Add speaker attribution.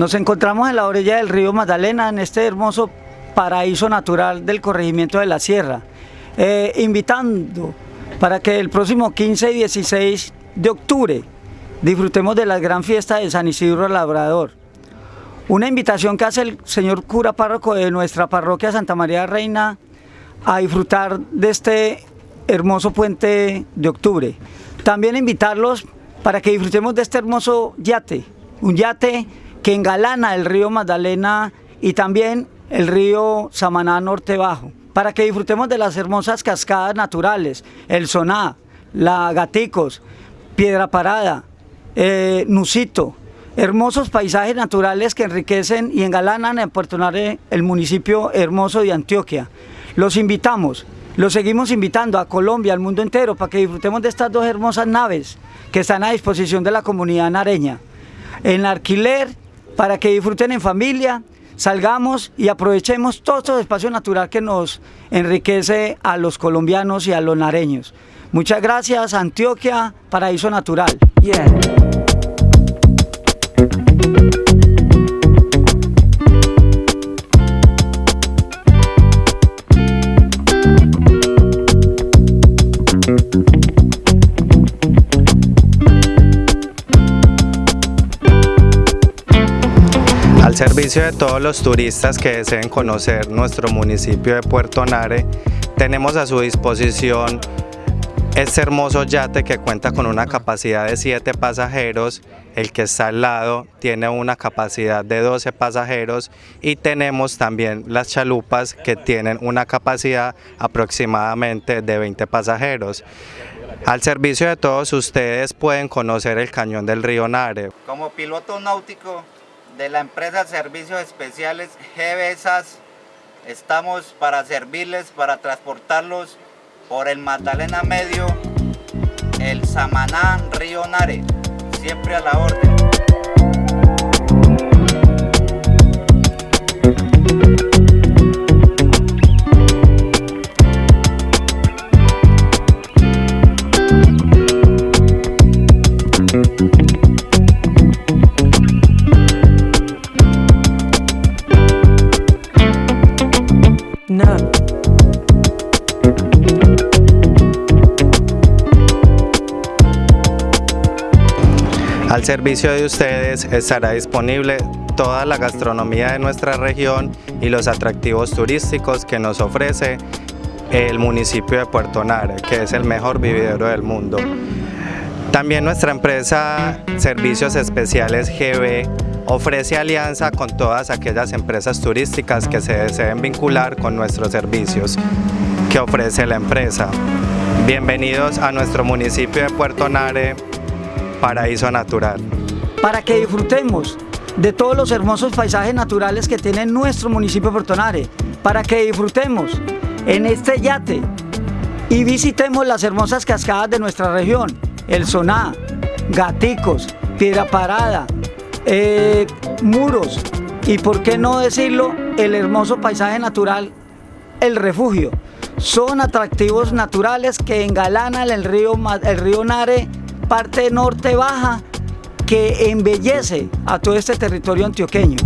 Speaker 1: Nos encontramos en la orilla del río Magdalena, en este hermoso paraíso natural del corregimiento de la Sierra, eh, invitando para que el próximo 15 y 16 de octubre disfrutemos de la gran fiesta de San Isidro Labrador. Una invitación que hace el señor cura párroco de nuestra parroquia Santa María Reina a disfrutar de este hermoso puente de octubre. También invitarlos para que disfrutemos de este hermoso yate, un yate que engalana el río Magdalena y también el río Samaná Norte Bajo, para que disfrutemos de las hermosas cascadas naturales, el Soná, la Gaticos, Piedra Parada, eh, Nusito, hermosos paisajes naturales que enriquecen y engalanan en Puerto Nare el municipio hermoso de Antioquia. Los invitamos, los seguimos invitando a Colombia, al mundo entero, para que disfrutemos de estas dos hermosas naves que están a disposición de la comunidad nareña. En alquiler para que disfruten en familia, salgamos y aprovechemos todo este espacio natural que nos enriquece a los colombianos y a los nareños. Muchas gracias, Antioquia, Paraíso Natural.
Speaker 2: Al servicio de todos los turistas que deseen conocer nuestro municipio de Puerto Nare, tenemos a su disposición este hermoso yate que cuenta con una capacidad de 7 pasajeros, el que está al lado tiene una capacidad de 12 pasajeros y tenemos también las chalupas que tienen una capacidad aproximadamente de 20 pasajeros. Al servicio de todos ustedes pueden conocer el cañón del río Nare.
Speaker 3: Como piloto náutico de la empresa Servicios Especiales GBSAS, estamos para servirles, para transportarlos por el Magdalena Medio, el Samaná, Río Nare, siempre a la orden.
Speaker 2: Al servicio de ustedes estará disponible toda la gastronomía de nuestra región y los atractivos turísticos que nos ofrece el municipio de Puerto Nare, que es el mejor vividero del mundo. También nuestra empresa Servicios Especiales GB ofrece alianza con todas aquellas empresas turísticas que se deseen vincular con nuestros servicios que ofrece la empresa. Bienvenidos a nuestro municipio de Puerto Nare, paraíso natural.
Speaker 1: Para que disfrutemos de todos los hermosos paisajes naturales que tiene nuestro municipio de Puerto Nare, para que disfrutemos en este yate y visitemos las hermosas cascadas de nuestra región, el Soná, Gaticos, Piedra Parada, eh, Muros y por qué no decirlo, el hermoso paisaje natural, el refugio. Son atractivos naturales que engalanan el río, el río Nare parte norte baja que embellece a todo este territorio antioqueño.